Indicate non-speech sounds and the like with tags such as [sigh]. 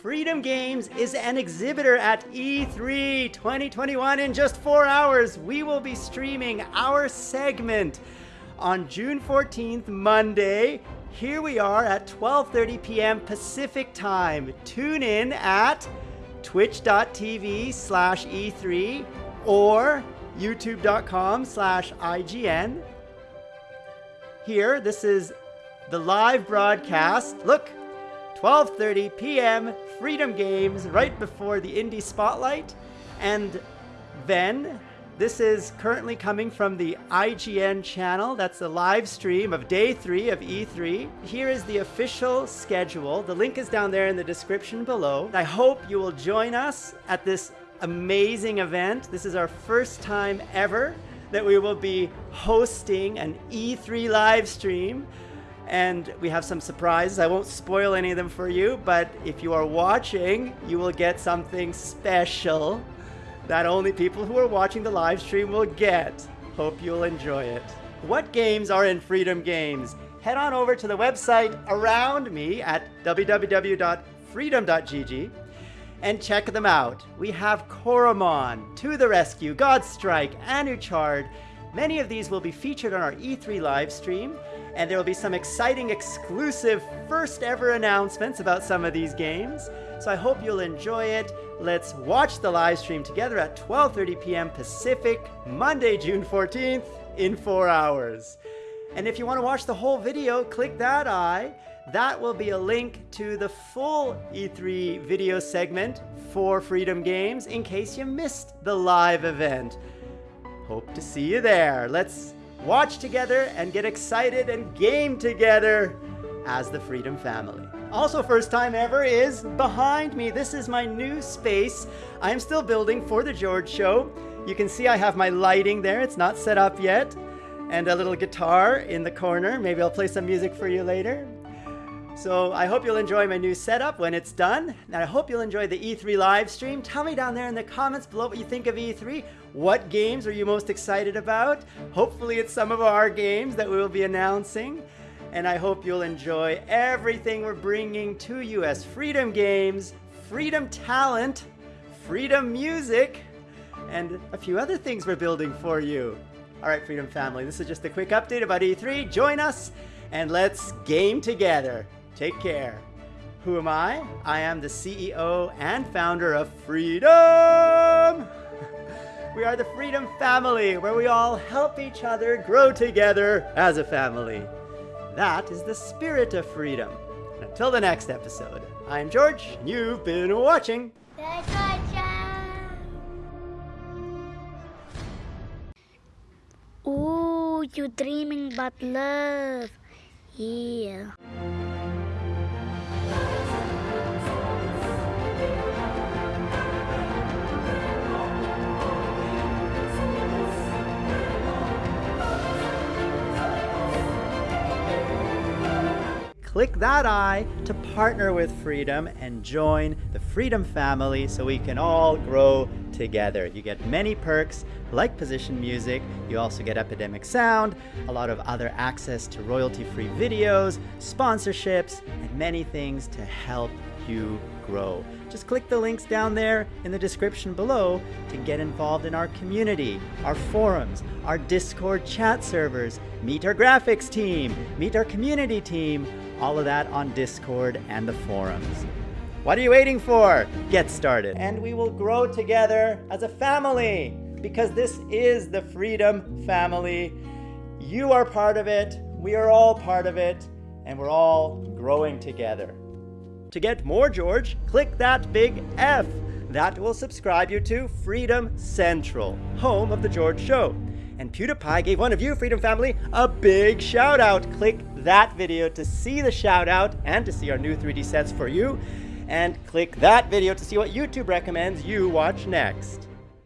Freedom Games is an exhibitor at E3 2021. In just four hours, we will be streaming our segment on June 14th, Monday. Here we are at 12:30 p.m. Pacific time. Tune in at twitch.tv slash E3 or youtube.com slash IGN. Here, this is the live broadcast. Look, 12:30 p.m. Freedom Games right before the Indie Spotlight. And then this is currently coming from the IGN channel. That's the live stream of day three of E3. Here is the official schedule. The link is down there in the description below. I hope you will join us at this amazing event. This is our first time ever that we will be hosting an E3 live stream and we have some surprises. I won't spoil any of them for you, but if you are watching, you will get something special that only people who are watching the live stream will get. Hope you'll enjoy it. What games are in Freedom Games? Head on over to the website around me at www.freedom.gg and check them out. We have Coromon, To the Rescue, Godstrike, Anuchard. Many of these will be featured on our E3 live stream, and there will be some exciting exclusive first ever announcements about some of these games. So I hope you'll enjoy it. Let's watch the live stream together at 12:30 p.m. Pacific, Monday, June 14th in 4 hours. And if you want to watch the whole video, click that eye. That will be a link to the full E3 video segment for Freedom Games in case you missed the live event. Hope to see you there. Let's watch together and get excited and game together as the Freedom family. Also, first time ever is behind me. This is my new space. I'm still building for the George Show. You can see I have my lighting there. It's not set up yet. And a little guitar in the corner. Maybe I'll play some music for you later. So I hope you'll enjoy my new setup when it's done. And I hope you'll enjoy the E3 live stream. Tell me down there in the comments below what you think of E3. What games are you most excited about? Hopefully it's some of our games that we will be announcing. And I hope you'll enjoy everything we're bringing to you as Freedom Games, Freedom Talent, Freedom Music, and a few other things we're building for you. All right, Freedom Family, this is just a quick update about E3. Join us and let's game together. Take care. Who am I? I am the CEO and founder of Freedom! [laughs] we are the Freedom Family, where we all help each other grow together as a family. That is the spirit of freedom. And until the next episode, I'm George, and you've been watching. Ooh, you dreaming about love. Yeah. Click that eye to partner with Freedom and join the Freedom family so we can all grow together. You get many perks like position music, you also get Epidemic Sound, a lot of other access to royalty-free videos, sponsorships, and many things to help you grow. Just click the links down there in the description below to get involved in our community, our forums, our Discord chat servers, meet our graphics team, meet our community team, all of that on Discord and the forums. What are you waiting for? Get started. And we will grow together as a family because this is the Freedom Family. You are part of it, we are all part of it, and we're all growing together. To get more George, click that big F. That will subscribe you to Freedom Central, home of The George Show. And PewDiePie gave one of you, Freedom Family, a big shout out. Click that video to see the shout out and to see our new 3D sets for you. And click that video to see what YouTube recommends you watch next.